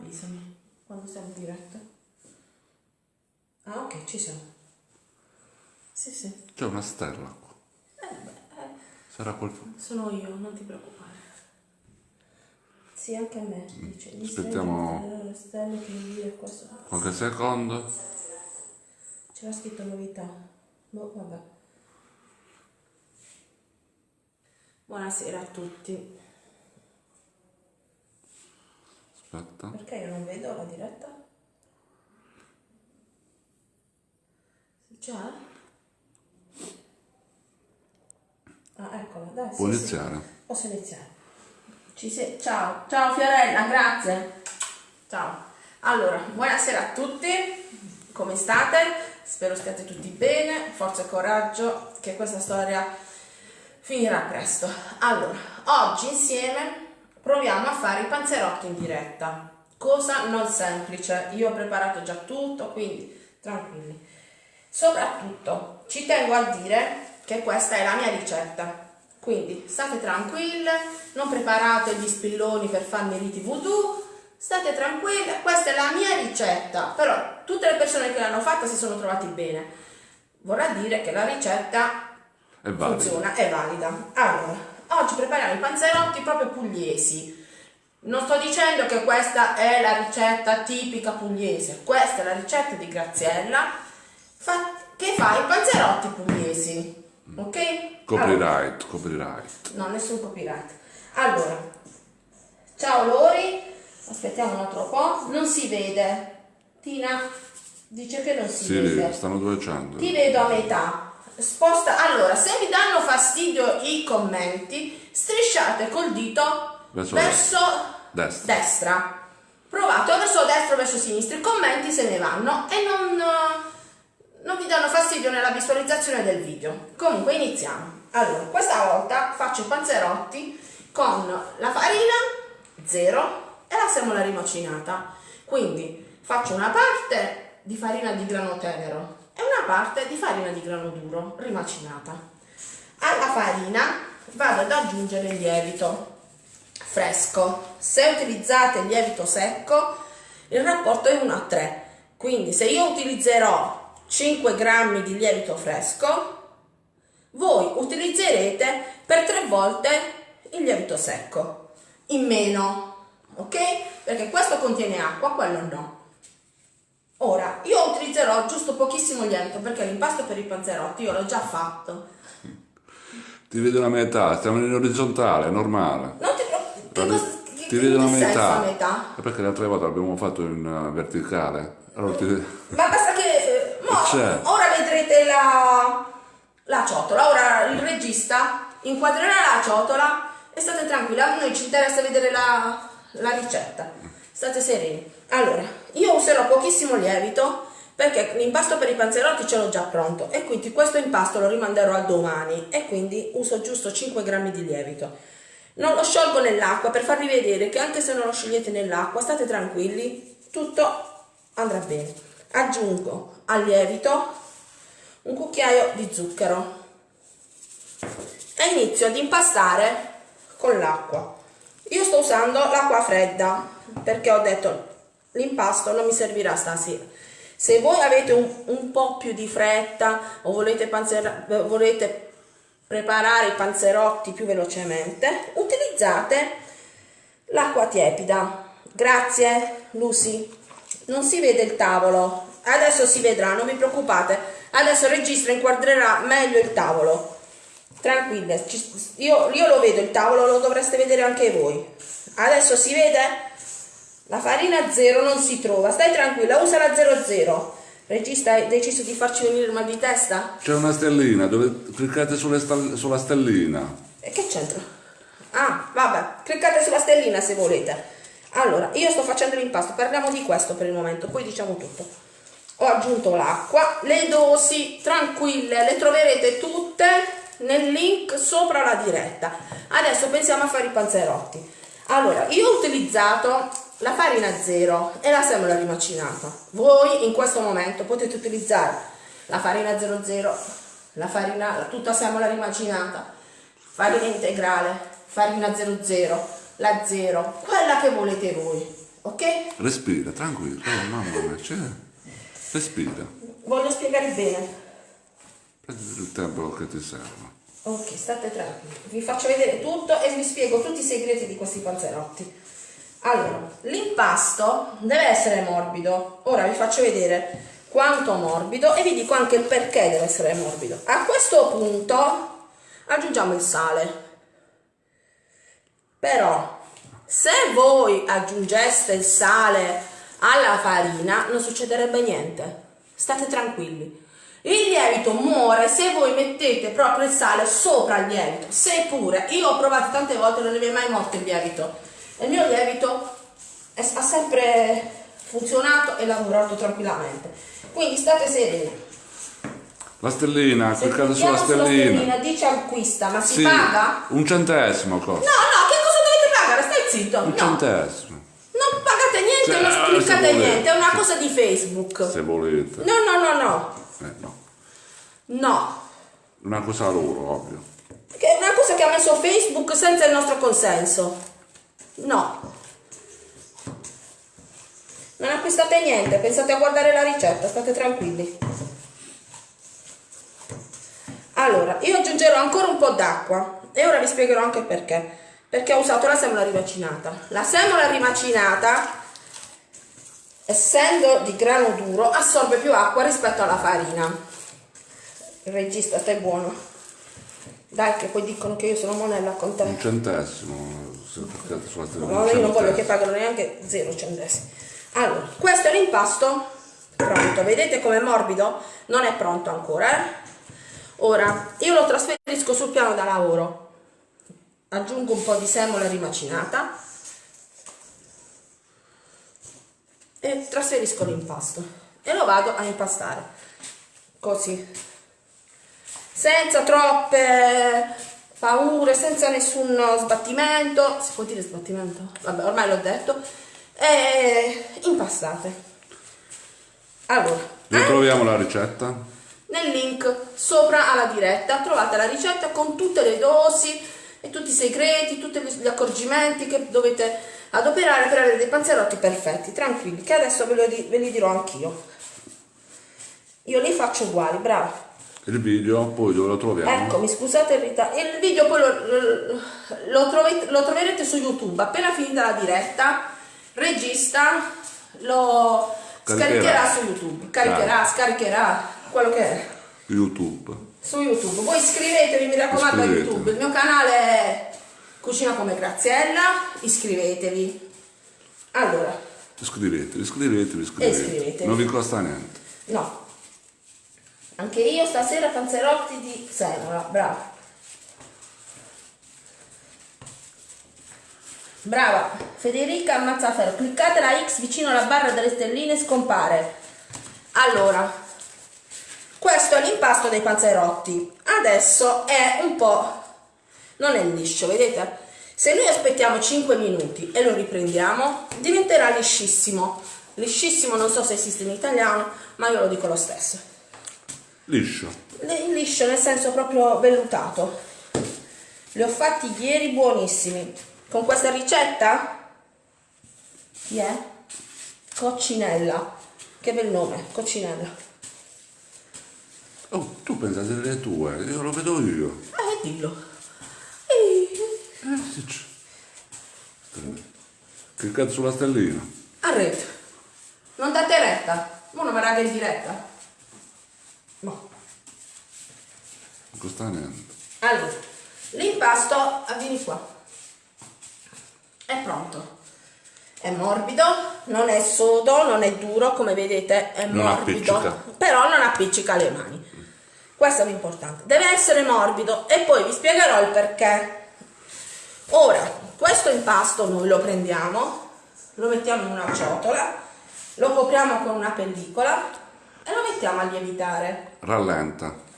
avvisami quando siamo in diretta. Ah, ok, ci siamo. Sì, sì. C'è una stella qua. Eh, beh, eh, Sarà qualcuno. sono io, non ti preoccupare. Sì, anche a me. Dice, gli Aspettiamo- stelle, le stelle che invia questo. Qualche secondo. C'era scritto novità. Boh, vabbè. Buonasera a tutti. Aspetta. Perché io non vedo la diretta? C'è? Ah, eccola, dai. Può sì, iniziare. sì. Posso iniziare. Ci sei? Ciao, ciao Fiorella, grazie. Ciao. Allora, buonasera a tutti. Come state? Spero stiate tutti bene. Forza e coraggio che questa storia finirà presto. Allora, oggi insieme proviamo a fare i panzerotti in diretta. Cosa non semplice. Io ho preparato già tutto, quindi tranquilli. Soprattutto ci tengo a dire che questa è la mia ricetta. Quindi state tranquille, non preparate gli spilloni per farmi riti voodoo, state tranquille, questa è la mia ricetta. Però tutte le persone che l'hanno fatta si sono trovati bene. Vorrà dire che la ricetta È funziona, è valida. Allora, oggi prepariamo i panzerotti proprio pugliesi. Non sto dicendo che questa è la ricetta tipica pugliese, questa è la ricetta di Graziella che fa i panzerotti pugliesi. Ok? Allora, Copyright, copyright. no, nessun copyright. Allora, ciao Lori, aspettiamo un altro po', non si vede. Tina dice che non si Sì, vede. stanno dicendo. Ti vedo a metà. Sposta. Allora, se vi danno fastidio i commenti, strisciate col dito Verso verso, destra. destra. Provate o verso destra o verso sinistra. I commenti se ne vanno e non, non vi danno fastidio nella visualizzazione del video. Comunque iniziamo. Allora, questa volta faccio i panzerotti con la farina zero e la semola rimacinata. Quindi faccio una parte di farina di grano tenero e una parte di farina di grano duro rimacinata. Alla farina vado ad aggiungere il lievito fresco. Se utilizzate il lievito secco, il rapporto è 1 a 3. Quindi se io utilizzerò 5 grammi di lievito fresco, voi utilizzerete per 3 volte il lievito secco, in meno, ok? Perché questo contiene acqua, quello no. Ora, io utilizzerò giusto pochissimo lievito perché l'impasto per i panzerotti io l'ho già fatto. Ti vedo la metà, stiamo in orizzontale, normale. Non ti preoccupare, Ti ti vedo senso metà. metà? Perché l'altra volta l'abbiamo fatto in eh, verticale. Allora ti... Ma basta che eh, mo- ora vedrete la, la ciotola, ora il regista inquadrerà la ciotola e state tranquilli, a noi ci interessa vedere la, la ricetta, state sereni. Allora, io userò pochissimo lievito perché l'impasto per i panzerotti ce l'ho già pronto e quindi questo impasto lo rimanderò a domani e quindi uso giusto 5 grammi di lievito. Non lo sciolgo nell'acqua per farvi vedere che anche se non lo sciogliete nell'acqua, state tranquilli, tutto andrà bene. Aggiungo al lievito un cucchiaio di zucchero e inizio ad impastare con l'acqua. Io sto usando l'acqua fredda perché ho detto l'impasto non mi servirà stasera. Se voi avete un, un po' più di fretta o volete, volete preparare i panzerotti più velocemente, utilizzate l'acqua tiepida. Grazie, Lucy. Non si vede il tavolo. Adesso si vedrà, non vi preoccupate. Adesso il registro inquadrerà meglio il tavolo. Tranquille, io, io lo vedo il tavolo, lo dovreste vedere anche voi. Adesso si vede? La farina zero non si trova. Stai tranquilla, usa la 00. Regista, hai deciso di farci venire il mal di testa? C'è una stellina, dove cliccate sta- sulla stellina. E che c'entra? Ah, vabbè, cliccate sulla stellina se volete. Allora, io sto facendo l'impasto, parliamo di questo per il momento, poi diciamo tutto. Ho aggiunto l'acqua, le dosi tranquille, le troverete tutte nel link sopra la diretta. Adesso pensiamo a fare i panzerotti. Allora, io ho utilizzato la farina zero e la semola rimacinata. Voi in questo momento potete utilizzare la farina 00, la farina, tutta semola rimacinata, farina integrale, farina 00, la 0, quella che volete voi. ok? Respira, tranquillo. Oh, mamma mia, c'è. Respira. Voglio spiegare bene. Prendi il tempo che ti serve. Ok, state tranquilli. Vi faccio vedere tutto e vi spiego tutti i segreti di questi panzerotti. Allora, l'impasto deve essere morbido. Ora vi faccio vedere quanto morbido e vi dico anche perché deve essere morbido. A questo punto aggiungiamo il sale. Però, se voi aggiungeste il sale alla farina, non succederebbe niente. State tranquilli. Il lievito muore se voi mettete proprio il sale sopra il lievito. Seppure, io ho provato tante volte, non ne è mai morto il lievito. Il mio lievito è, ha sempre funzionato e lavorato tranquillamente. Quindi state sereni. La stellina, Se cliccate sulla stellina. stellina dice acquista, ma si Sì, paga? un centesimo No, costa. no, che cosa dovete pagare? Stai zitto. Un No, centesimo. non pagate niente, Se- non cliccate niente, è una cosa di Facebook. Se volete. No, no, no, no. Eh, no. No. Una cosa loro, ovvio. Che è una cosa che ha messo Facebook senza il nostro consenso. No. Non acquistate niente, pensate a guardare la ricetta, state tranquilli. Allora, io aggiungerò ancora un po' d'acqua e ora vi spiegherò anche perché. Perché ho usato la semola rimacinata. La semola rimacinata, essendo di grano duro, assorbe più acqua rispetto alla farina. Il regista, stai buono. Dai, che poi dicono che io sono monella con te. Un centesimo. Sulla. No, io non voglio che pagano neanche zero centesimi. Allora, questo è l'impasto pronto. Vedete com'è morbido? Non è pronto ancora, eh? Ora, io lo trasferisco sul piano da lavoro. Aggiungo un po' di semola rimacinata e trasferisco l'impasto e lo vado a impastare. Così. Senza troppe paure, senza nessun sbattimento. Si può dire sbattimento? Vabbè, ormai l'ho detto. E impastate. Allora, Dove troviamo la ricetta? nel link sopra alla diretta trovate la ricetta con tutte le dosi e tutti i segreti, tutti gli accorgimenti che dovete adoperare per avere dei panzerotti perfetti, tranquilli, che adesso ve, lo ve li dirò anch'io. Io li faccio uguali, bravo. Il video, poi dove lo troviamo? Ecco, mi scusate il ritardo. Il video poi lo, lo- trovete- lo troverete su YouTube. Appena finita la diretta, regista lo Caricherà. scaricherà su YouTube. Caricherà, scaricherà, quello che è. YouTube. Su YouTube. Voi iscrivetevi, mi raccomando, a. YouTube. Il mio canale è Cucina come Graziella. Iscrivetevi. Allora, Iscrivetevi, iscrivetevi, iscrivetevi. Iscrivetevi. Non vi costa niente. no. Anche io stasera panzerotti di semola, bravo. Brava, Federica Mazzaferro, cliccate la X vicino alla barra delle stelline scompare. Allora, questo è l'impasto dei panzerotti. Adesso è un po'... non è liscio, vedete? Se noi aspettiamo 5 minuti e lo riprendiamo, diventerà liscissimo. Liscissimo non so se esiste in italiano, ma io lo dico lo stesso. Liscio. Li- Liscio nel senso proprio vellutato. Li ho fatti ieri buonissimi. Con questa ricetta? Chi è? Coccinella. Che bel nome, Coccinella. Oh, tu pensa delle tue, io lo vedo io. Eh, dillo. Eh, sì, c'è. Cliccate sulla stellina. A rete. Non date retta. Ma non mi raga in diretta. No. Non costa niente. Allora, l'impasto, ah, vieni qua. È pronto. È morbido, non è sodo, non è duro, come vedete è Non morbido, appiccica. però non appiccica le mani. Questo è l'importante. Deve essere morbido e poi vi spiegherò il perché. Ora, questo impasto noi lo prendiamo, lo mettiamo in una ciotola, lo copriamo con una pellicola e lo mettiamo a lievitare. Rallenta.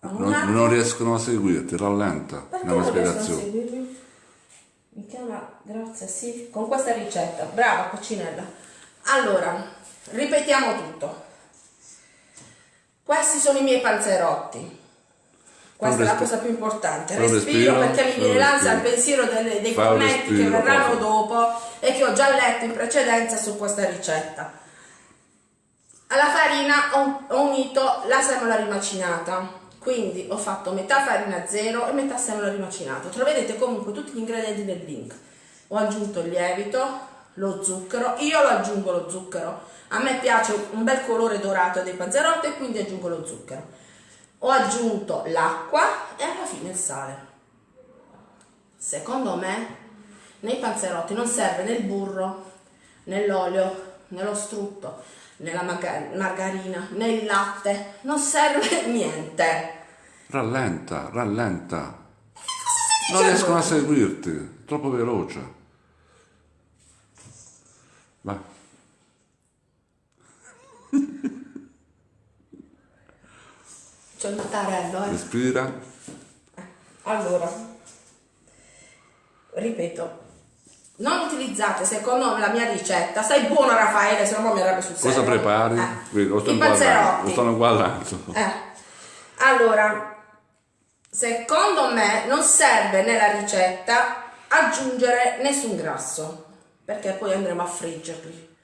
Un Non, non riescono a seguirti, rallenta Perché non spiegazione. seguirmi? Mi chiama, grazie, sì, con questa ricetta. Brava, coccinella. Allora, ripetiamo tutto. Questi sono i miei panzerotti. Questa è la cosa più importante. Respiro, respiro, perché mi viene l'ansia al pensiero delle- dei Fa commenti che respiro, verranno proprio. dopo e che ho già letto in precedenza su questa ricetta. Alla farina ho, ho unito la semola rimacinata, quindi ho fatto metà farina zero e metà semola rimacinata. Troverete comunque tutti gli ingredienti nel link. Ho aggiunto il lievito, lo zucchero, io lo aggiungo lo zucchero. A me piace un bel colore dorato dei panzerotti e quindi aggiungo lo zucchero. Ho aggiunto l'acqua e alla fine il sale. Secondo me nei panzerotti non serve né il burro, né l'olio, né lo strutto, né la margarina, né il latte, non serve niente. Rallenta, rallenta. Non riescono a seguirti, troppo veloce. Vai. C'è il mattarello, eh. Respira. Allora, ripeto, non utilizzate secondo la mia ricetta, stai buono Raffaele, se no mi arrabbio sul serio. Cosa prepari? Eh, Lo panzerotti. Lo stanno guardando. Eh. Allora, secondo me non serve nella ricetta aggiungere nessun grasso, perché poi andremo a friggerli.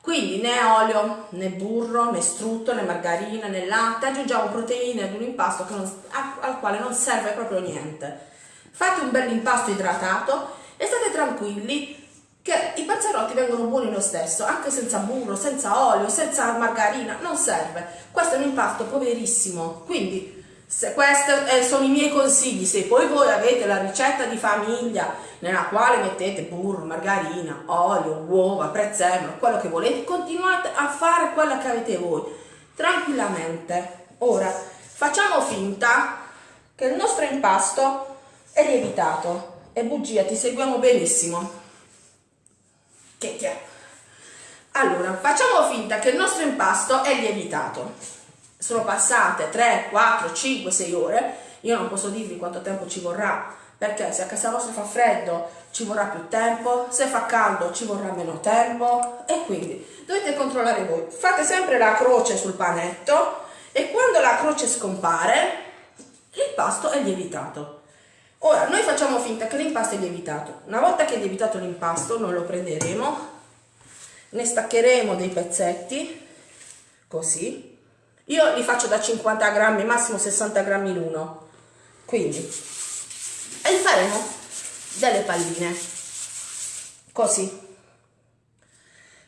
Quindi né olio, né burro, né strutto, né margarina, né latte, aggiungiamo proteine ad un impasto non- al quale non serve proprio niente. Fate un bel impasto idratato e state tranquilli che i panzerotti vengono buoni lo stesso, anche senza burro, senza olio, senza margarina, non serve. Questo è un impasto poverissimo, quindi se questi eh, sono i miei consigli, se poi voi avete la ricetta di famiglia nella quale mettete burro, margarina, olio, uova, prezzemolo, quello che volete, continuate a fare quello che avete voi, tranquillamente. Ora, facciamo finta che il nostro impasto è lievitato e bugia, ti seguiamo benissimo. Che che è? Allora, facciamo finta che il nostro impasto è lievitato. Sono passate 3, 4, 5, 6 ore. Io non posso dirvi quanto tempo ci vorrà, perché se a casa vostra fa freddo ci vorrà più tempo, se fa caldo ci vorrà meno tempo e quindi dovete controllare voi. Fate sempre la croce sul panetto e quando la croce scompare, l'impasto è lievitato. Ora, noi facciamo finta che l'impasto è lievitato. Una volta che è lievitato l'impasto, noi lo prenderemo, ne staccheremo dei pezzetti, così. Io li faccio da 50 grammi, massimo 60 grammi l'uno. Quindi, e faremo delle palline, così.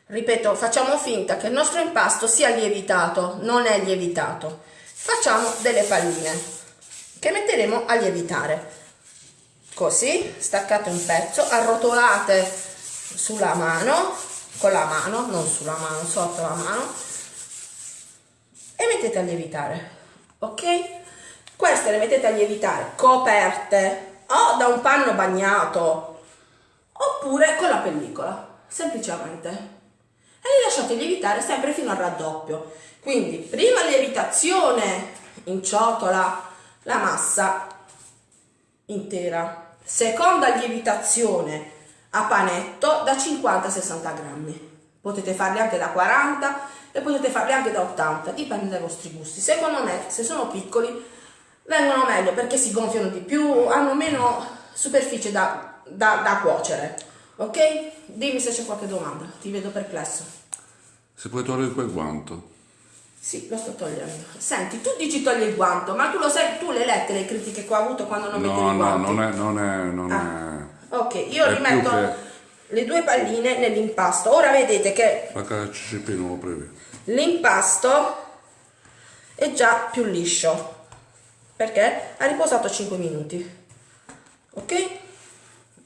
Ripeto, facciamo finta che il nostro impasto sia lievitato, non è lievitato. Facciamo delle palline che metteremo a lievitare. Così, staccate un pezzo, arrotolate sulla mano, con la mano, non sulla mano, sotto la mano, e mettete a lievitare. Ok? Queste le mettete a lievitare coperte o da un panno bagnato oppure con la pellicola, semplicemente. E li lasciate lievitare sempre fino al raddoppio. Quindi, prima lievitazione in ciotola la massa intera. Seconda lievitazione a panetto da 50-60 grammi. Potete farli anche da 40 e potete farli anche da 80, dipende dai vostri gusti. Secondo me, se sono piccoli, vengono meglio perché si gonfiano di più, hanno meno superficie da, da, da cuocere. Ok? Dimmi se c'è qualche domanda, ti vedo perplesso. Se puoi togliere quel guanto. Sì, lo sto togliendo. Senti, tu dici togli il guanto, ma tu lo sai, tu le lette le critiche che ho avuto quando non mettevi No, i no, non è, non è, non Ah. Ok, io È rimetto che- le due palline nell'impasto. Ora vedete che l'impasto è già più liscio perché ha riposato 5 minuti. Ok?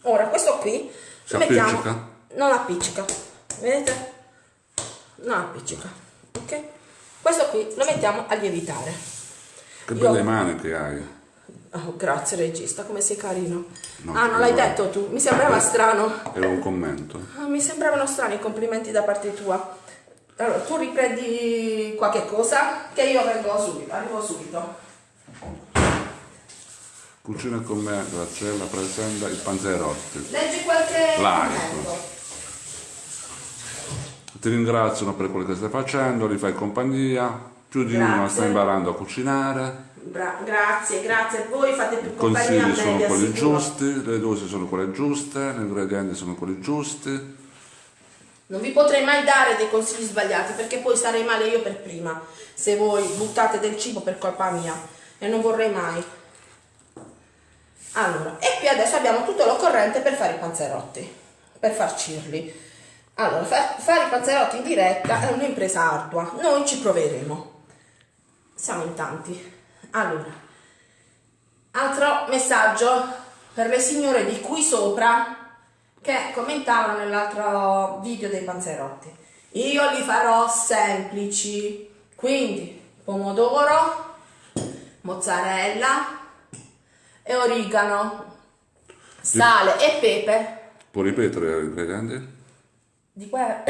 Ora questo qui Si lo mettiamo appiccica? non appiccica. Vedete? Non appiccica. Ok? Questo qui lo mettiamo a lievitare. Che Io- belle mani che hai. Oh, grazie regista, come sei carino. No, ah, non l'hai detto tu, mi sembrava strano. Era un commento. Ah, Mi sembravano strani i complimenti da parte tua. Allora, tu riprendi qualche cosa che io vengo subito, arrivo subito. Cucina con me, Graziella presenta il panzerotti. Leggi qualche Like. Ti ringraziano per quello che stai facendo, li fai compagnia. Più di uno Grazie. sta imparando a cucinare, Bra- grazie, grazie a voi, fate più compagnia a consigli sono quelli giusti, le dosi sono quelle giuste, gli ingredienti sono quelli giusti. Non vi potrei mai dare dei consigli sbagliati perché poi starei male io per prima se voi buttate del cibo per colpa mia e non vorrei mai. Allora, e qui adesso abbiamo tutto l'occorrente per fare i panzerotti, per farcirli. Allora, fa- fare i panzerotti in diretta è un'impresa ardua, noi ci proveremo. Siamo in tanti. Allora, altro messaggio per le signore di qui sopra che commentavano nell'altro video dei panzerotti. Io li farò semplici, quindi pomodoro, mozzarella e origano, sale e pepe. Può ripetere gli ingredienti? Di que-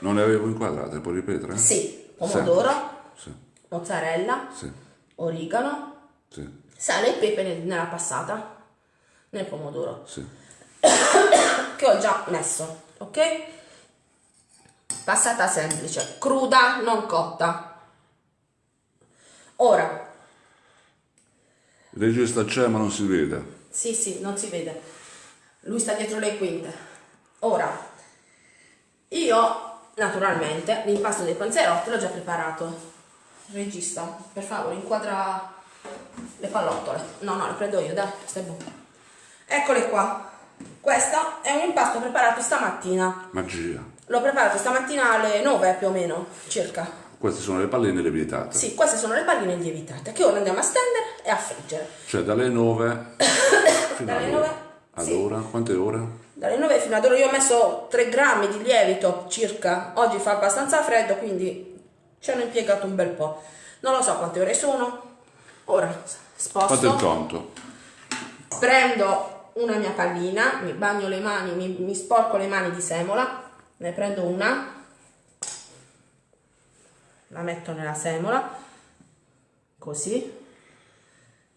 Non le avevo inquadrate, può ripetere? sì, pomodoro, Sì, mozzarella, sì, origano, sì, sale e pepe nel- nella passata, nel pomodoro. sì. che ho già messo, ok? Passata semplice, cruda, non cotta. Ora, Il regista c'è ma non si vede. sì, sì, non si vede. Lui sta dietro le quinte. Ora, io naturalmente l'impasto dei panzerotti l'ho già preparato. Regista, per favore, inquadra le pallottole. No, no, le prendo io, dai, stai buono. Eccole qua. Questo è un impasto preparato stamattina. Magia. L'ho preparato stamattina alle 9 più o meno, circa. Queste sono le palline lievitate. Sì, queste sono le palline lievitate che ora andiamo a stendere e a friggere. Cioè dalle 9 fino Dalle ad 9? ora. Ad Sì. ora? Quante ore? Dalle 9 fino ad ora io ho messo 3 grammi di lievito circa. Oggi fa abbastanza freddo, quindi ci hanno impiegato un bel po'. Non lo so quante ore sono. Ora Fate il sposto, conto. prendo una mia pallina, mi bagno le mani, mi, mi sporco le mani di semola, ne prendo una, la metto nella semola, così,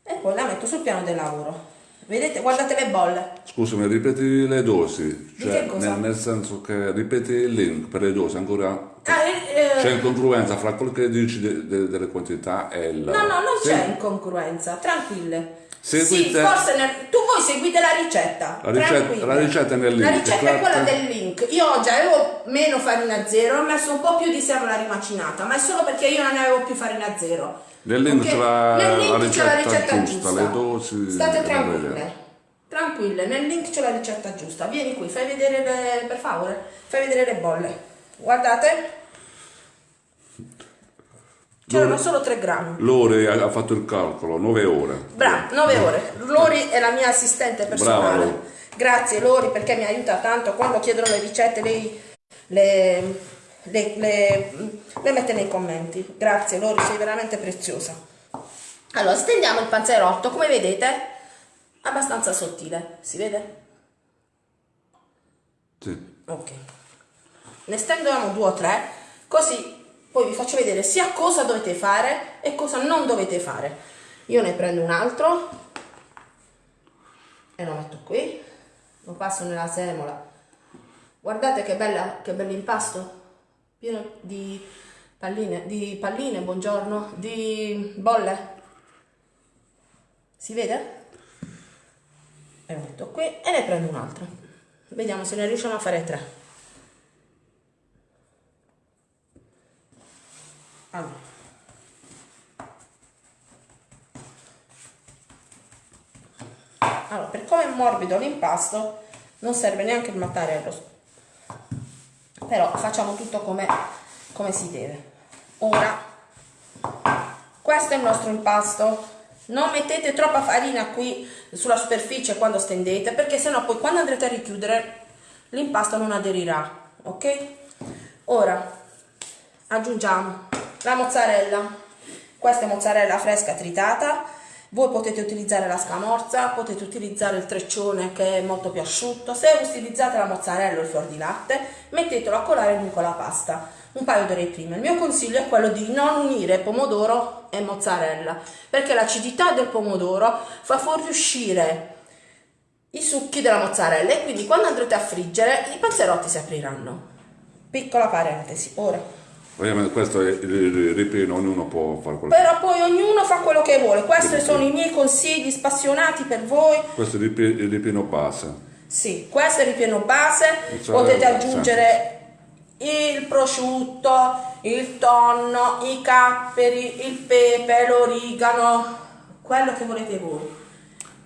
e poi la metto sul piano del lavoro. Vedete, guardate le bolle. Scusami, ripeti le dosi. Cioè, nel, nel senso che ripeti il link per le dosi ancora. Ah, eh, eh, C'è incongruenza fra quello che dici de- de- delle quantità e la. No, no, non Sì. c'è incongruenza, tranquille. Seguite- Sì, forse nel- tu voi seguite la ricetta. La ricetta- la ricetta è nel La link, ricetta è quella clicca. del link. Io oggi avevo meno farina zero, ho messo un po' più di semola rimacinata, ma è solo perché io non ne avevo più farina zero. Nel link c'è la- la la ricetta giusta, giusta. le dosi, State le tranquille. Tranquille, nel link c'è la ricetta giusta. Vieni qui, fai vedere le, per favore, fai vedere le bolle. Guardate. C'erano solo 3 grammi. Lore ha ha fatto il calcolo, 9 ore. Bravo, 9 ore. Lori è la mia assistente personale. Brava, Lori. Grazie Lori perché mi aiuta tanto. Quando chiedono le ricette lei le, le- le- le mette nei commenti. Grazie Lori, sei veramente preziosa. Allora, stendiamo il panzerotto, come vedete, abbastanza sottile. Si vede? Sì. Ok. Ne stendiamo due o tre, così poi vi faccio vedere sia cosa dovete fare e cosa non dovete fare. Io ne prendo un altro e lo metto qui, lo passo nella semola. Guardate che bella, che bell'impasto, pieno di palline, di palline, buongiorno, di bolle. Si vede? E lo metto qui e ne prendo un altro. Vediamo se ne riusciamo a fare tre. Allora. Allora, per come è morbido l'impasto, non serve neanche il mattarello. Però facciamo tutto come, come si deve. Ora, questo è il nostro impasto. Non mettete troppa farina qui sulla superficie quando stendete, perché sennò poi quando andrete a richiudere l'impasto non aderirà, ok? Ora aggiungiamo la mozzarella. Questa è mozzarella fresca tritata. Voi potete utilizzare la scamorza, potete utilizzare il treccione che è molto più asciutto. Se utilizzate la mozzarella o il fior di latte, mettetelo a colare lungo la pasta un paio d'ore prima. Il mio consiglio è quello di non unire pomodoro e mozzarella, perché l'acidità del pomodoro fa fuoriuscire i succhi della mozzarella e quindi quando andrete a friggere i panzerotti si apriranno. Piccola parentesi, ora Ovviamente questo è il ripieno, ognuno può fare quello che Però poi ognuno fa quello che vuole. Questi Sì, sono i miei consigli spassionati per voi. Questo è il ripi- il ripieno base. Sì, questo è il ripieno base. Mozzarella, Potete aggiungere il prosciutto, il tonno, i capperi, il pepe, l'origano, quello che volete voi.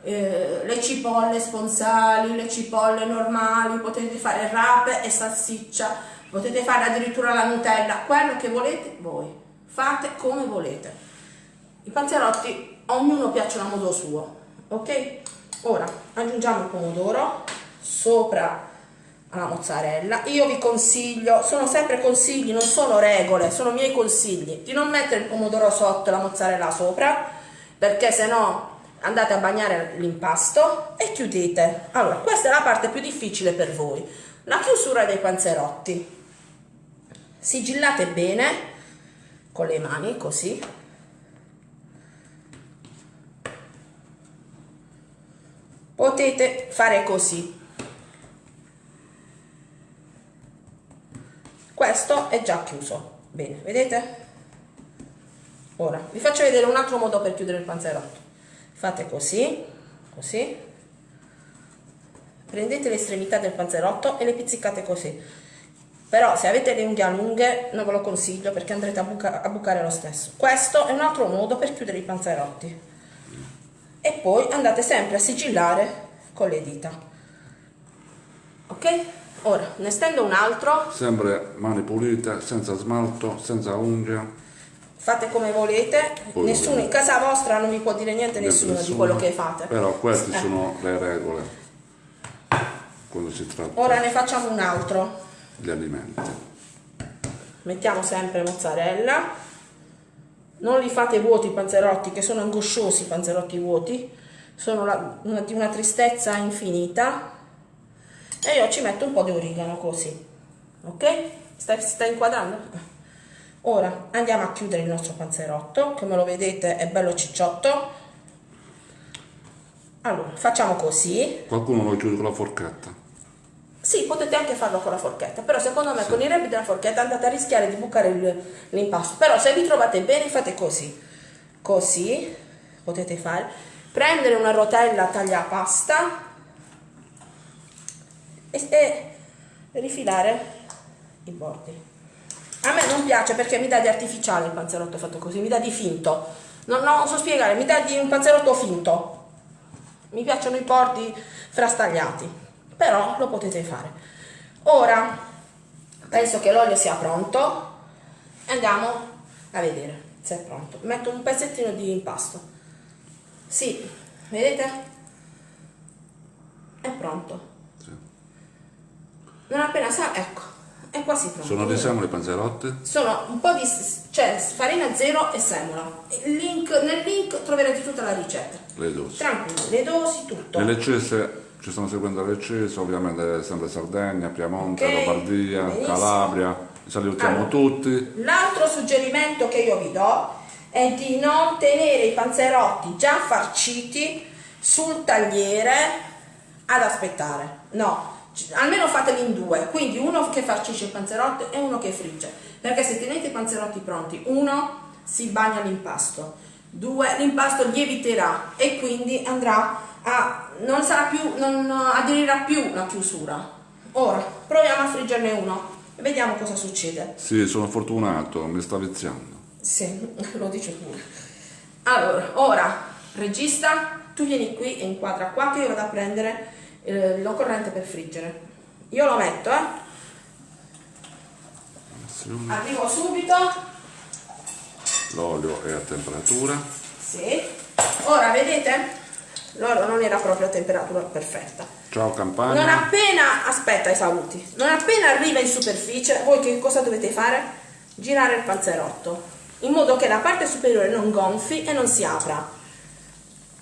Eh, le cipolle sponsali, le cipolle normali, potete fare rape e salsiccia, potete fare addirittura la Nutella, quello che volete voi. Fate come volete. I panzerotti, ognuno piacciono a modo suo, ok? Ora aggiungiamo il pomodoro sopra alla mozzarella. Io vi consiglio, sono sempre consigli, non sono regole, sono miei consigli, di non mettere il pomodoro sotto e la mozzarella sopra, perché se no andate a bagnare l'impasto e chiudete. Allora, questa è la parte più difficile per voi, la chiusura dei panzerotti. Sigillate bene con le mani, così. Potete fare così. Questo è già chiuso. Bene, vedete? Ora, vi faccio vedere un altro modo per chiudere il panzerotto. Fate così, così. Prendete l'estremità del panzerotto e le pizzicate così. Però se avete le unghie lunghe non ve lo consiglio perché andrete a, buca- a bucare lo stesso. Questo è un altro modo per chiudere i panzerotti. E poi andate sempre a sigillare con le dita. Ok? Ora, ne stendo un altro. Sempre mani pulite, senza smalto, senza unghie. Fate come volete, Poi nessuno in casa vostra non vi può dire niente nessuno di Nessuno. quello che fate. Però queste Eh. sono le regole quando si tratta Ora ne facciamo un altro. Di alimenti. Mettiamo sempre mozzarella. Non li fate vuoti i panzerotti, che sono angosciosi i panzerotti vuoti. Sono di una tristezza infinita. E io ci metto un po' di origano così. Ok? Stai, stai inquadrando? Ora andiamo a chiudere il nostro panzerotto. Come lo vedete è bello cicciotto. Allora, facciamo così. Qualcuno lo chiude con la forchetta. Sì, potete anche farlo con la forchetta, però secondo me con i rebbi della forchetta andate a rischiare di bucare l'impasto. Però se vi trovate bene fate così. Così potete fare. Prendere una rotella taglia pasta e, e rifilare i bordi. A me non piace perché mi dà di artificiale il panzerotto fatto così, mi dà di finto. Non, non so spiegare, mi dà di un panzerotto finto. Mi piacciono i bordi frastagliati, però lo potete fare. Ora penso che l'olio sia pronto. Andiamo a vedere se è pronto. Metto un pezzettino di impasto. Sì, vedete? È pronto. Sì. Non appena sa, ecco, è quasi pronto. Sono di semole i panzerotti? Sono un po' di cioè, farina zero e semola. Il link, nel link troverete tutta la ricetta. Le dosi. Tranquilli, le dosi, tutto. Le leccese, ci stanno seguendo le leccese, ovviamente sempre Sardegna, Piemonte, Ok, Lombardia, benissimo. Calabria, salutiamo Allora. tutti. L'altro suggerimento che io vi do è di non tenere i panzerotti già farciti sul tagliere ad aspettare. No, almeno fateli in due, quindi uno che farcisce il panzerotto e uno che frigge. Perché se tenete i panzerotti pronti, uno si bagna l'impasto, due l'impasto lieviterà e quindi andrà a non sarà più non aderirà più la chiusura. Ora proviamo a friggerne uno e vediamo cosa succede. Sì, sono fortunato, mi sta viziando. Sì, lo dice pure. Allora, ora, regista, tu vieni qui e inquadra qua che io vado a prendere eh, l'occorrente per friggere. Io lo metto, eh. Arrivo subito. L'olio è a temperatura. Sì. Ora, vedete? L'oro non era proprio a temperatura perfetta. Ciao Non campagna. appena, aspetta i saluti, non appena arriva in superficie, voi che cosa dovete fare? Girare il panzerotto, in modo che la parte superiore non gonfi e non si apra.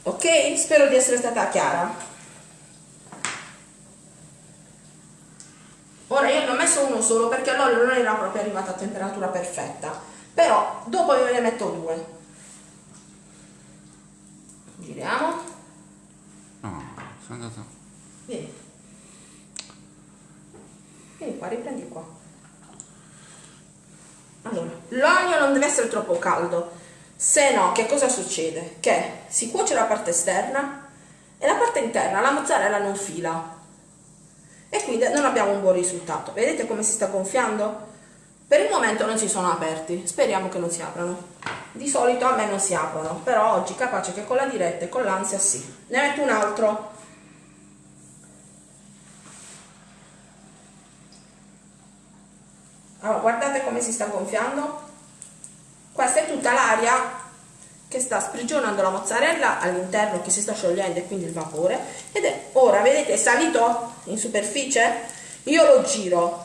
Ok? Spero di essere stata chiara. Ora io ne ho messo uno solo perché l'olio non era proprio arrivato a temperatura perfetta, però dopo ve ne metto due. Giriamo. No, sei andato. Vieni. Vieni qua, riprendi qua. allora, l'olio non deve essere troppo caldo, se no che cosa succede? Che si cuoce la parte esterna e la parte interna, la mozzarella non fila e quindi non abbiamo un buon risultato. Vedete come si sta gonfiando? Per il momento non si sono aperti, speriamo che non si aprano. Di solito a me non si aprono, però oggi capace che con la diretta e con l'ansia sì. Ne metto un altro. Allora, guardate come si sta gonfiando. Questa è tutta l'aria che sta sprigionando la mozzarella all'interno che si sta sciogliendo e quindi il vapore ed è ora vedete è salito in superficie io lo giro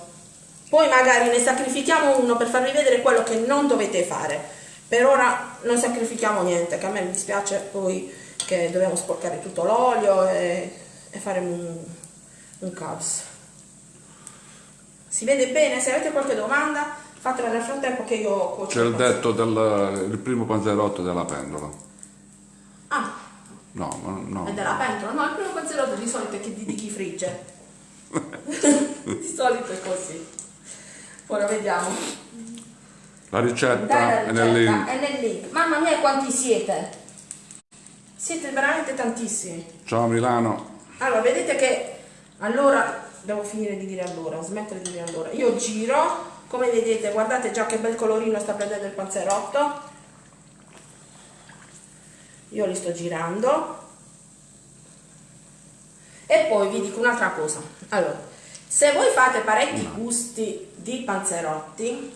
poi magari ne sacrifichiamo uno per farvi vedere quello che non dovete fare. Per ora non sacrifichiamo niente che a me mi dispiace poi che dobbiamo sporcare tutto l'olio e, e, fare un, un caos. Si vede bene? Se avete qualche domanda fatela nel frattempo che io cuocio c'è il detto del primo panzerotto della pentola ah. No, no. È della pentola no il primo panzerotto di solito è di, di chi frigge. Di solito è così ora vediamo. La ricetta, è nel link. è nel link. Mamma mia quanti siete. Siete veramente tantissimi. Ciao Milano. Allora vedete che allora devo finire di dire allora smettere di dire allora. Io giro come vedete guardate già che bel colorino sta prendendo il panzerotto. Io li sto girando. E poi vi dico un'altra cosa. Allora se voi fate parecchi gusti di panzerotti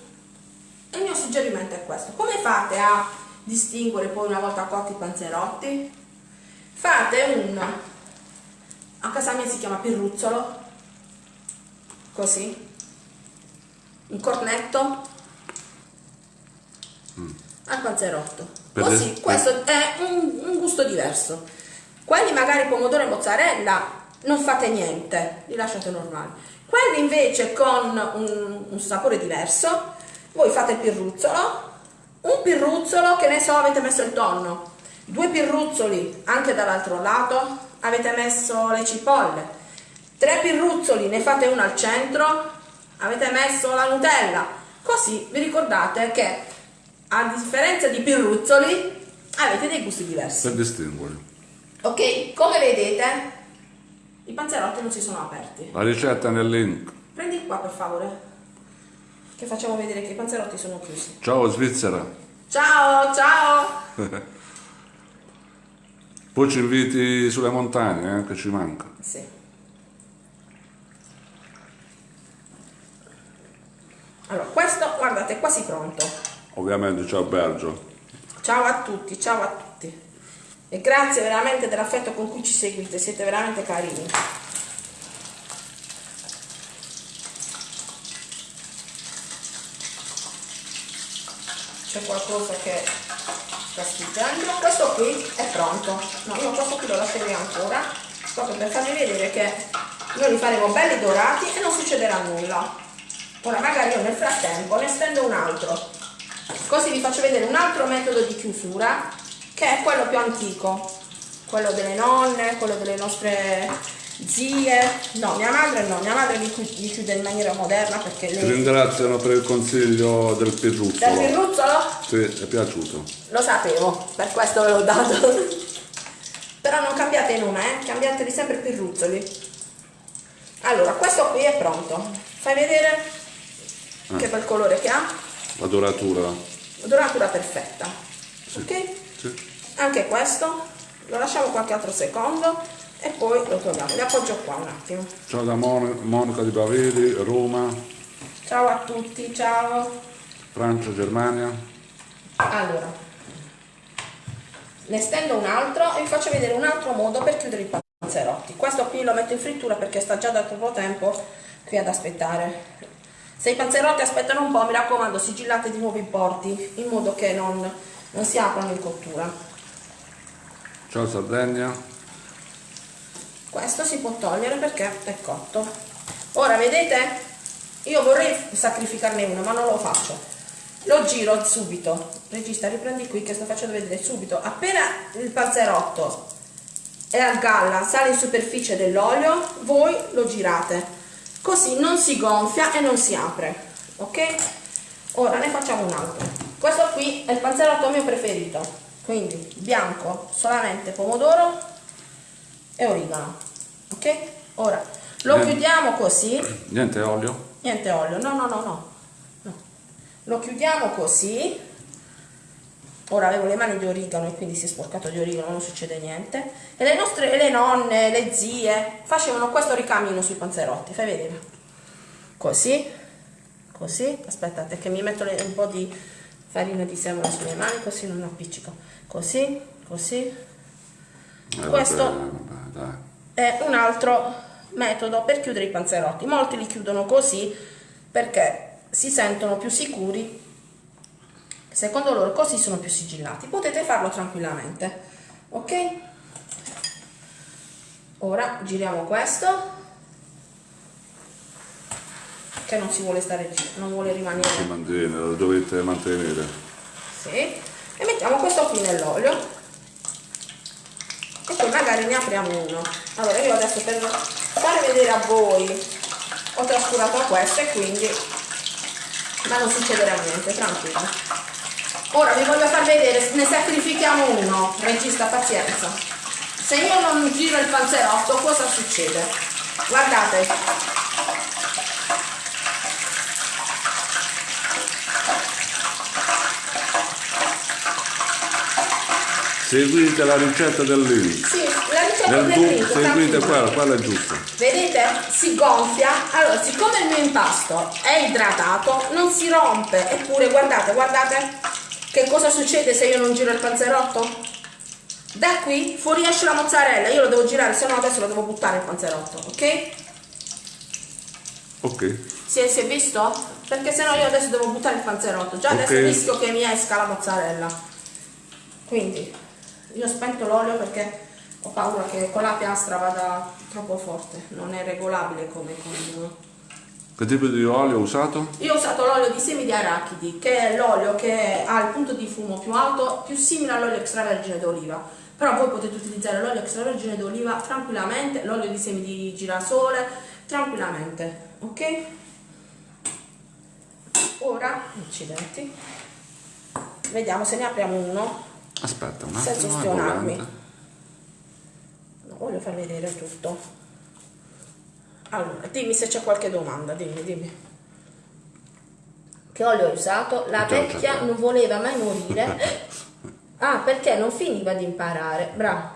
il mio suggerimento è questo come fate a distinguere poi una volta cotti i panzerotti fate un a casa mia si chiama pirruzzolo così un cornetto mm. al panzerotto. Così, questo è un, un, gusto diverso. Quelli magari pomodoro e mozzarella non fate niente, li lasciate normali. Quelli invece con un, un sapore diverso, voi fate il pirruzzolo, un pirruzzolo che ne so avete messo il tonno, due pirruzzoli anche dall'altro lato, avete messo le cipolle, tre pirruzzoli ne fate uno al centro, avete messo la Nutella, così vi ricordate che a differenza di Pirruzzoli avete dei gusti diversi. Per distinguere. Ok, come vedete i panzerotti non si sono aperti. La ricetta nel link. Prendi qua per favore, che facciamo vedere che i panzerotti sono chiusi. Ciao Svizzera. Ciao, ciao. Poi ci inviti sulle montagne, eh, che ci manca. Sì. Allora, questo, guardate, è quasi pronto. Ovviamente, ciao Bergio. Ciao a tutti, ciao a tutti. E grazie veramente dell'affetto con cui ci seguite, siete veramente carini. C'è qualcosa che sta sfuggendo. Questo qui è pronto. No, io questo qui lo lascerei ancora, proprio per farvi vedere che noi li faremo belli dorati e non succederà nulla ora magari io nel frattempo ne stendo un altro così vi faccio vedere un altro metodo di chiusura che è quello più antico quello delle nonne, quello delle nostre zie no, mia madre no, mia madre li chiude in maniera moderna perché lei... Ti ringraziano per il consiglio del pirruzzolo del pirruzzolo? sì, è piaciuto lo sapevo, per questo ve l'ho dato però non cambiate nome, eh? cambiateli sempre pirruzzoli allora, questo qui è pronto fai vedere ah. che bel colore che ha la doratura la doratura perfetta sì. ok? Sì. Anche questo lo lasciamo qualche altro secondo e poi lo togliamo, li appoggio qua un attimo. Ciao da Mon Monica di Baveri, Roma. Ciao a tutti, ciao. Francia, Germania. Allora ne stendo un altro e vi faccio vedere un altro modo per chiudere i panzerotti questo qui lo metto in frittura perché sta già da troppo tempo qui ad aspettare. Se i panzerotti aspettano un po', mi raccomando, sigillate di nuovo i porti, in modo che non, non si aprano in cottura. Ciao Sardegna. Questo si può togliere perché è cotto. Ora, vedete? Io vorrei sacrificarne uno, ma non lo faccio. Lo giro subito. Regista, riprendi qui che sto facendo vedere subito. Appena il panzerotto è a galla, sale in superficie dell'olio, voi lo girate così non si gonfia e non si apre ok ora ne facciamo un altro questo qui è il panzerotto mio preferito quindi bianco solamente pomodoro e origano ok? Ora lo Niente. chiudiamo così. Niente olio? niente olio no no no no. No. Lo chiudiamo così. Ora avevo le mani di origano e quindi si è sporcato di origano non succede niente. E le nostre le nonne le zie facevano questo ricamino sui panzerotti fai vedere. Così così. Aspettate che mi metto un po' di farina di semola sulle mani così non appiccico così così Eh, Questo- vabbè, vabbè, è un altro metodo per chiudere i panzerotti. Molti li chiudono così perché si sentono più sicuri. Secondo loro così sono più sigillati. Potete farlo tranquillamente. Ok? Ora giriamo questo che non si vuole stare gi- non vuole Si rimanere. mantiene, lo dovete mantenere. Sì. E mettiamo questo qui nell'olio. E poi magari ne apriamo uno. Allora io adesso per fare vedere a voi ho trascurato questo e quindi ma non succederà niente, tranquillo. Ora vi voglio far vedere, ne sacrifichiamo uno, regista pazienza. Se io non giro il panzerotto cosa succede? Guardate, Seguite la ricetta del link. sì, la ricetta del link, seguite quella, quella è giusta. Vedete? Si gonfia. Allora, siccome il mio impasto è idratato, non si rompe. Eppure, guardate, guardate che cosa succede se io non giro il panzerotto. Da qui fuoriesce la mozzarella. Io lo devo girare, se no adesso lo devo buttare il panzerotto, ok? Ok. Si è, si è visto? Perché se no io adesso devo buttare il panzerotto. Già adesso Ok. rischio che mi esca la mozzarella. Quindi, io ho spento l'olio perché ho paura che con la piastra vada troppo forte. Non è regolabile come con... Che tipo di olio ho usato? Io ho usato l'olio di semi di arachidi, che è l'olio che ha il punto di fumo più alto, più simile all'olio extravergine d'oliva. Però voi potete utilizzare l'olio extravergine d'oliva tranquillamente, l'olio di semi di girasole, tranquillamente, ok? Ora, accidenti, vediamo se ne apriamo uno, Aspetta un senza attimo. è ustionarmi. bollente. No, voglio far vedere tutto. Allora, dimmi se c'è qualche domanda, dimmi, dimmi. Che olio hai usato? La vecchia non voleva mai morire. Ah, perché non finiva di imparare. Bravo.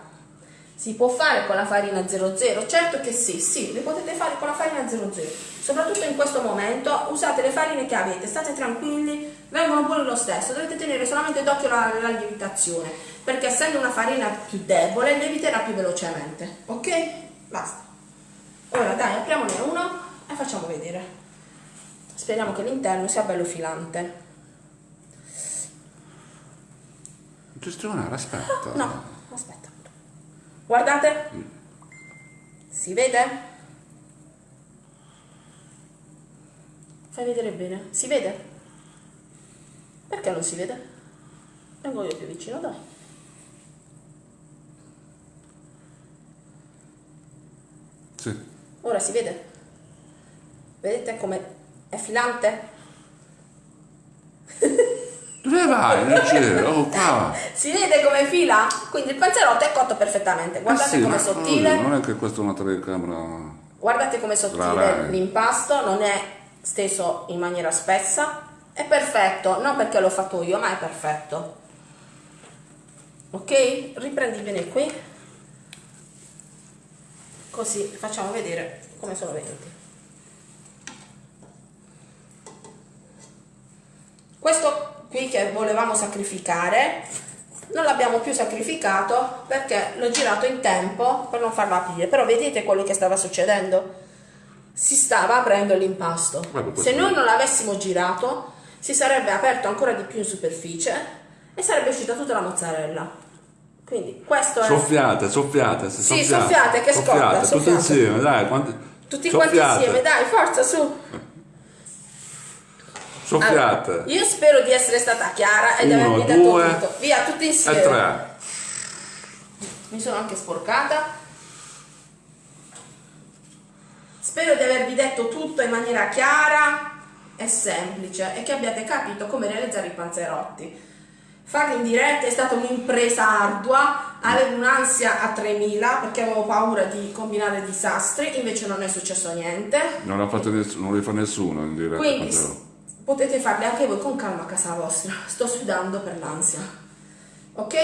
Si può fare con la farina 00? Certo che sì, sì, le potete fare con la farina 00. Soprattutto in questo momento usate le farine che avete, state tranquilli, vengono buoni lo stesso. Dovete tenere solamente d'occhio la, la lievitazione, perché essendo una farina più debole lieviterà più velocemente. Ok? Basta. Ora dai, apriamone uno e facciamo vedere. Speriamo che l'interno sia bello filante. Gestionare, aspetta. No. Guardate. Si vede? Fai vedere bene. Si vede? Perché non si vede? Vengo io più vicino, dai. Sì. Ora si vede? Vedete come è filante? Non c'è. Oh, qua. Si vede come fila? Quindi il panzerotto è cotto perfettamente. Guardate Eh sì, com'è ma- sottile. Non è che questa è una telecamera. Guardate com'è sottile Rara. l'impasto, non è steso in maniera spessa. È perfetto, non perché l'ho fatto io, ma è perfetto. Ok? Riprendi bene qui. Così facciamo vedere come sono venuti. Questo qui che volevamo sacrificare non l'abbiamo più sacrificato perché l'ho girato in tempo per non farlo aprire però vedete quello che stava succedendo si stava aprendo l'impasto questo. se noi non l'avessimo girato si sarebbe aperto ancora di più in superficie e sarebbe uscita tutta la mozzarella quindi questo è Soffiate, soffiate. Sì, soffiate, che scotta, Soffiate, soffiate. insieme, dai. Quanti... tutti quanti soffiate, insieme dai forza su Soffiate. Allora, io spero di essere stata chiara e di avervi detto due, tutto via tutti E insieme tre. mi sono anche sporcata. Spero di avervi detto tutto in maniera chiara. è semplice e che abbiate capito come realizzare i panzerotti. Farli in diretta è stata un'impresa ardua, avevo un'ansia a 3000 perché avevo paura di combinare disastri, invece non è successo niente. Non, l'ha fatto ness- non li fa nessuno in diretta. Quindi potete farli anche voi con calma a casa vostra. Sto sudando per l'ansia. Ok?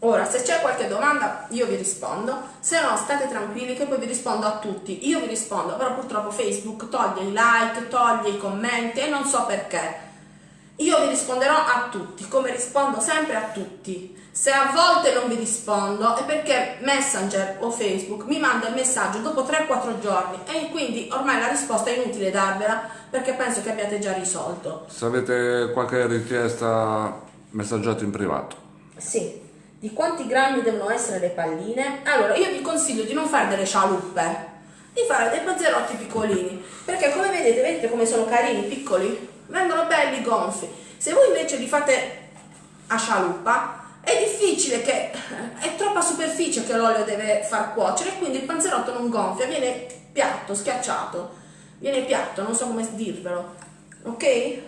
Ora, se c'è qualche domanda, io vi rispondo. Se no, state tranquilli che poi vi rispondo a tutti. Io vi rispondo, però purtroppo Facebook toglie i like, toglie i commenti e non so perché. Io vi risponderò a tutti, come rispondo sempre a tutti. Se a volte non vi rispondo è perché Messenger o Facebook mi manda il messaggio dopo 3-4 giorni e quindi ormai la risposta è inutile darvela perché penso che abbiate già risolto. Se avete qualche richiesta, messaggiate in privato. Sì. Di quanti grammi devono essere le palline? Allora, io vi consiglio di non fare delle scialuppe, di fare dei panzerotti piccolini, perché come vedete, vedete come sono carini, piccoli? Vengono belli gonfi. Se voi invece li fate a scialuppa, è difficile che è troppa superficie che l'olio deve far cuocere, quindi il panzerotto non gonfia, viene piatto, schiacciato. Viene piatto, non so come dirvelo. Ok?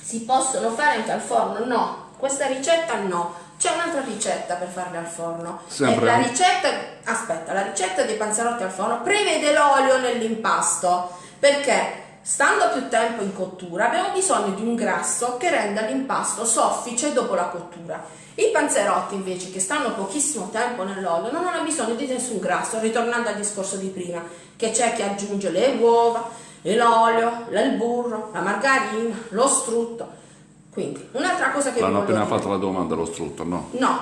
Si possono fare anche al forno? No, questa ricetta no. C'è un'altra ricetta per farle al forno. Sempre. La ricetta, aspetta, la ricetta dei panzerotti al forno prevede l'olio nell'impasto perché stando più tempo in cottura abbiamo bisogno di un grasso che renda l'impasto soffice dopo la cottura. I panzerotti invece che stanno pochissimo tempo nell'olio non hanno bisogno di nessun grasso, ritornando al discorso di prima, che c'è chi aggiunge le uova, l'olio, il burro, la margarina, lo strutto. Quindi, un'altra cosa che L'hanno appena dire. fatto la domanda allo strutto, no? No,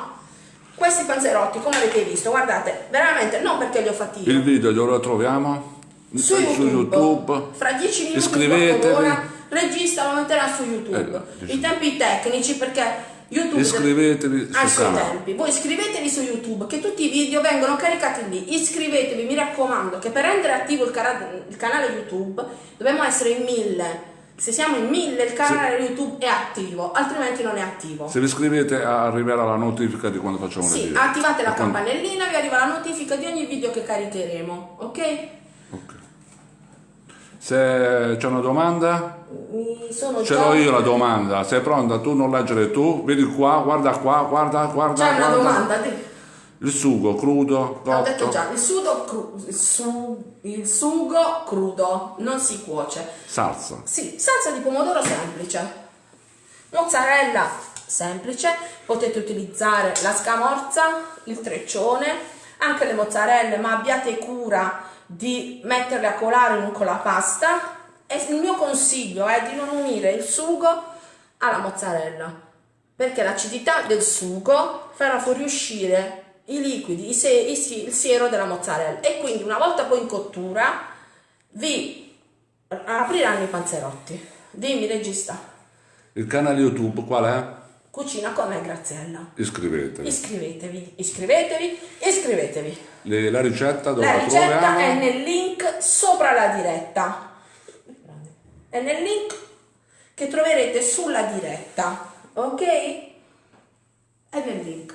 questi panzerotti, come avete visto, guardate, veramente non perché li ho fatti io. Il video dove lo troviamo? Su YouTube, YouTube. fra 10 minuti Iscrivetevi. d'ora, regista lo metterà su YouTube. Eh, I tempi tecnici perché YouTube Iscrivetevi ha i sul suoi canale. tempi. Voi iscrivetevi su YouTube che tutti i video vengono caricati lì. Iscrivetevi, mi raccomando, che per rendere attivo il, il canale YouTube dobbiamo essere in mille. Se siamo in mille il canale YouTube è attivo, altrimenti non è attivo. Se vi iscrivete arriverà la notifica di quando facciamo le Sì, video. attivate la E quando- campanellina, vi arriva la notifica di ogni video che caricheremo? Ok. Se c'è una domanda, Mi sono ce l'ho io la domanda. Sei pronta? Tu non leggere tu? Vedi qua, guarda qua, guarda, guarda. C'è una domanda, Il sugo crudo, ho detto cotto, già, il, sudo cru- il, su- il sugo crudo non si cuoce. salsa. Sì, salsa di pomodoro semplice. Mozzarella semplice, potete utilizzare la scamorza, il treccione, anche le mozzarelle, ma abbiate cura di metterle a colare con la pasta. E il mio consiglio è di non unire il sugo alla mozzarella, perché l'acidità del sugo farà fuoriuscire i liquidi, i se- i il siero della mozzarella e quindi una volta poi in cottura vi apriranno i panzerotti. Dimmi regista, Il canale YouTube qual è? cucina con me Graziella. Iscrivetevi. Iscrivetevi, iscrivetevi, iscrivetevi. Le- la ricetta dove La la, ricetta troviamo? è nel link sopra la diretta. È nel link che troverete sulla diretta, ok? È nel link.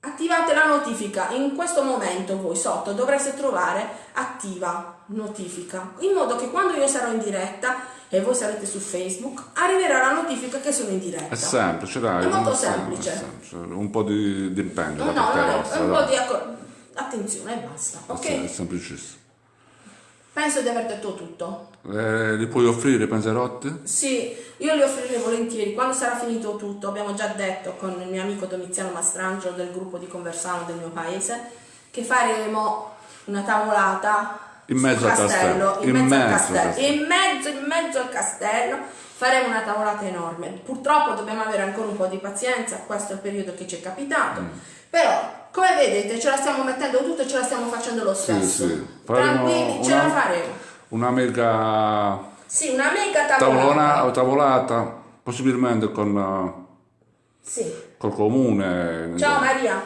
Attivate la notifica, in questo momento voi sotto dovreste trovare attiva notifica, in modo che quando io sarò in diretta e voi sarete su Facebook, arriverà la notifica che sono in diretta. È semplice, dai. È molto semplice. semplice. Un po' di, di impegno No, da no, no, vostra, un dai. po' di acco- attenzione e basta, ok? È semplicissimo. Penso di aver detto tutto. Eh, li puoi offrire i panzerotti? Sì, io li offrirei volentieri quando sarà finito tutto. Abbiamo già detto con il mio amico Domiziano Mastrangelo del gruppo di Conversano del mio paese che faremo una tavolata In mezzo al castello. in, In mezzo, al mezzo al castello. castello. in mezzo, in mezzo al castello faremo una tavolata enorme. Purtroppo dobbiamo avere ancora un po' di pazienza, questo è il periodo che ci è capitato. Mm. Però, come vedete, ce la stiamo mettendo tutto e ce la stiamo facendo lo Sì, stesso. sì. Faremo Tranquilli, ce una- la faremo. Una mega Sì, una mega tavolata. tavolata, possibilmente con, eh, Sì. col comune, Ciao Maria.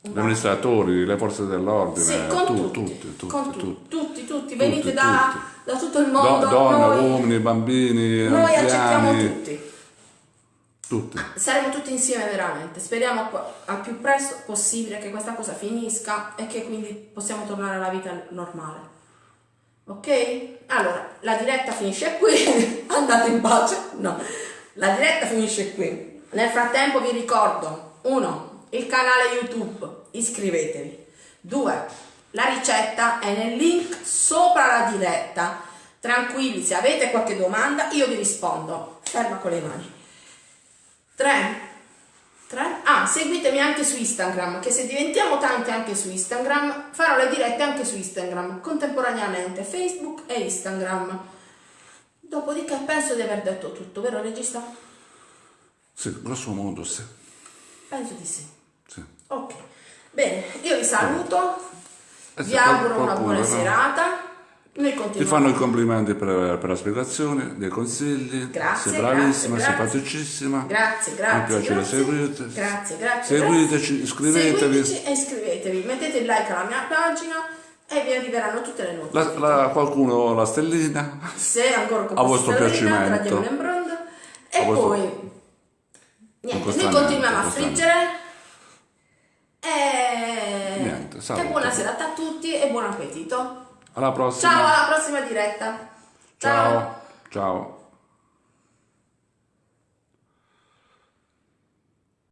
gli amministratori, le forze dell'ordine, Sì, con tu- tutti, tutti, tutti, con tutti. tutti, tutti, venite Tutti, da, tutti. da tutto il Do- mondo, donne, noi, uomini, bambini, noi accettiamo tutti. Tutti. Saremo tutti insieme veramente. Speriamo al più presto possibile che questa cosa finisca e che quindi possiamo tornare alla vita normale. Ok? Allora, la diretta finisce qui, andate in pace. No, la diretta finisce qui. Nel frattempo vi ricordo, uno, il canale YouTube, iscrivetevi. Due, la ricetta è nel link sopra la diretta. Tranquilli, se avete qualche domanda io vi rispondo. Ferma con le mani. 3. 3. Ah, seguitemi anche su Instagram, che se diventiamo tanti anche su Instagram, farò le dirette anche su Instagram, contemporaneamente, Facebook e Instagram. Dopodiché penso di aver detto tutto, vero regista? Sì, grosso modo sì. Penso di sì. sì. Ok. Bene, io vi saluto, Eh, vi auguro una buona serata. Ti fanno i complimenti per, per la spiegazione, dei consigli. Grazie, Sei bravissima, grazie, simpaticissima. Grazie, grazie. Mi piace grazie. seguirti. Grazie, grazie. Seguiteci, grazie. iscrivetevi. Seguiteci e iscrivetevi. Mettete il like alla mia pagina e vi arriveranno tutte le La, notifiche. la- qualcuno la stellina. Se ancora con A vostro piacimento. E A vostro- poi niente, noi continuiamo a friggere. E, Niente, e saluto. buona serata a tutti e buon appetito. Alla prossima. Ciao, alla prossima diretta. Ciao. Ciao.